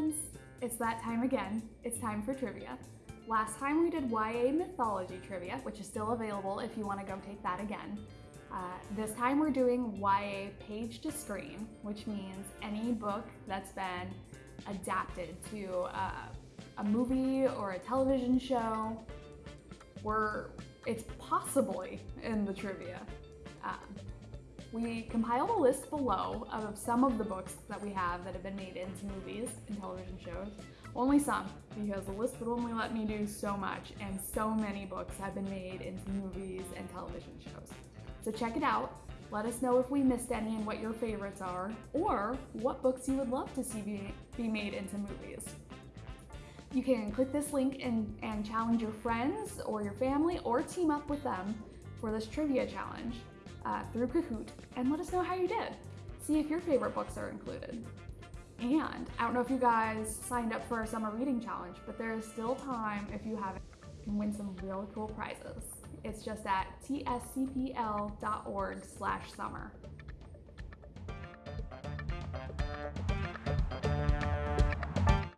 friends! It's that time again. It's time for trivia. Last time we did YA mythology trivia, which is still available if you want to go take that again. Uh, this time we're doing YA page to screen, which means any book that's been adapted to uh, a movie or a television show. We're, it's possibly in the trivia. Um, we compiled a list below of some of the books that we have that have been made into movies and television shows. Only some, because the list would only let me do so much, and so many books have been made into movies and television shows. So check it out. Let us know if we missed any and what your favorites are, or what books you would love to see be, be made into movies. You can click this link and, and challenge your friends or your family or team up with them for this trivia challenge uh, through Kahoot and let us know how you did. See if your favorite books are included. And I don't know if you guys signed up for our summer reading challenge, but there is still time if you haven't, can win some really cool prizes. It's just at tscpl.org slash summer.